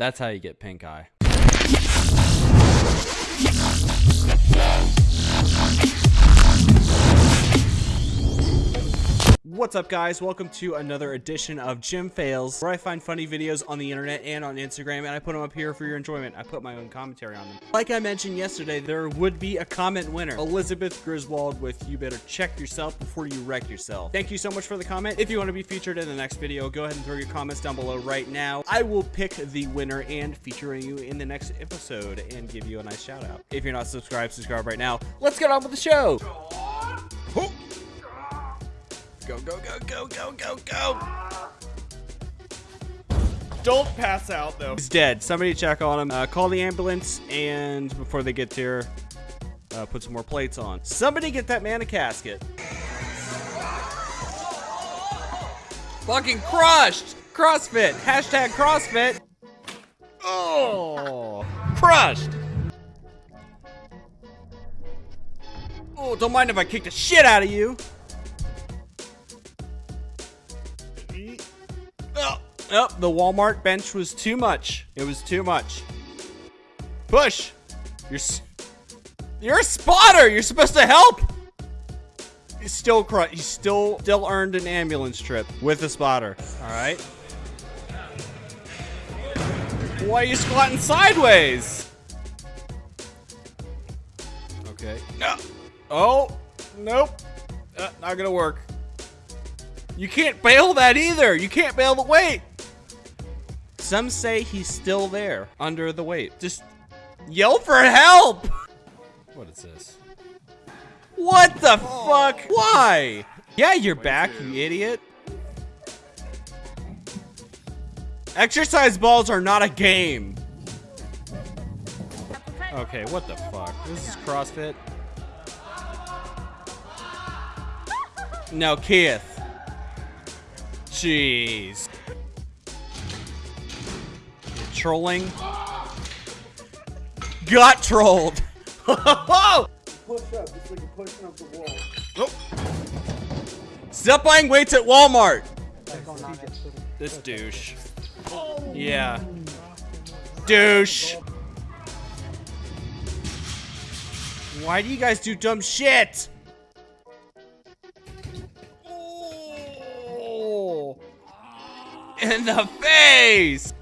That's how you get pink eye. What's up guys? Welcome to another edition of Gym Fails, where I find funny videos on the internet and on Instagram, and I put them up here for your enjoyment. I put my own commentary on them. Like I mentioned yesterday, there would be a comment winner. Elizabeth Griswold with You Better Check Yourself Before You Wreck Yourself. Thank you so much for the comment. If you want to be featured in the next video, go ahead and throw your comments down below right now. I will pick the winner and feature you in the next episode and give you a nice shout out. If you're not subscribed, subscribe right now. Let's get on with the show. Go, go, go, go, go, go, go. Don't pass out though. He's dead. Somebody check on him. Uh, call the ambulance, and before they get here, uh, put some more plates on. Somebody get that man a casket. Fucking crushed. CrossFit. Hashtag CrossFit. Oh, crushed. Oh, don't mind if I kick the shit out of you. Oh, the Walmart bench was too much. It was too much. Push. You're you're a spotter. You're supposed to help. He's still cr- He still still earned an ambulance trip with a spotter. All right. Why are you squatting sideways? Okay. No. Oh. Nope. Uh, not gonna work. You can't bail that either. You can't bail the weight. Some say he's still there under the weight. Just yell for help. What is this? What the oh. fuck? Why? Yeah, you're back, you idiot. Exercise balls are not a game. Okay, what the fuck? This is CrossFit. No, Keith. Jeez. You're trolling? Got trolled. Push up, just like you're pushing up the wall. Nope. Stop buying weights at Walmart. This douche. Yeah. Douche. Why do you guys do dumb shit? Oh. In the face.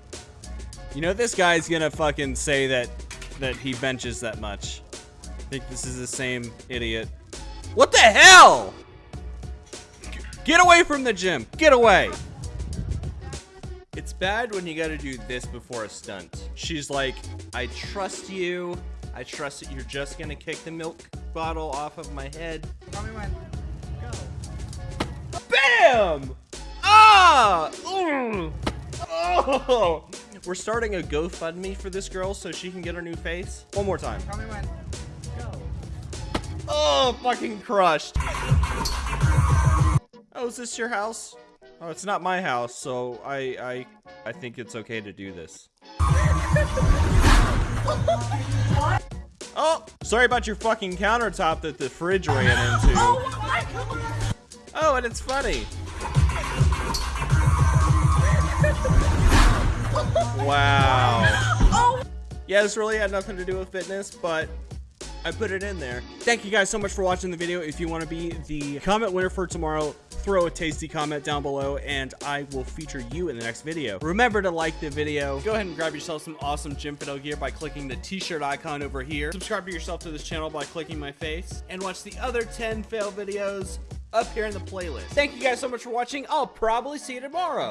You know this guy's gonna fucking say that that he benches that much. I think this is the same idiot. What the hell? Get away from the gym. Get away. It's bad when you gotta do this before a stunt. She's like, I trust you. I trust that you're just gonna kick the milk bottle off of my head. Tell me when. Go. Bam! Ah! Ooh. Oh! We're starting a GoFundMe for this girl so she can get her new face. One more time. Tell me when. Go. Oh, fucking crushed. Oh, is this your house? Oh, it's not my house, so I I I think it's okay to do this. Oh, sorry about your fucking countertop that the fridge ran into. Oh, oh and it's funny. Wow. Oh. Yeah, this really had nothing to do with fitness, but I put it in there. Thank you guys so much for watching the video. If you want to be the comment winner for tomorrow, throw a tasty comment down below and I will feature you in the next video. Remember to like the video. Go ahead and grab yourself some awesome Gym Fiddle gear by clicking the t-shirt icon over here. Subscribe to yourself to this channel by clicking my face and watch the other 10 fail videos up here in the playlist. Thank you guys so much for watching. I'll probably see you tomorrow.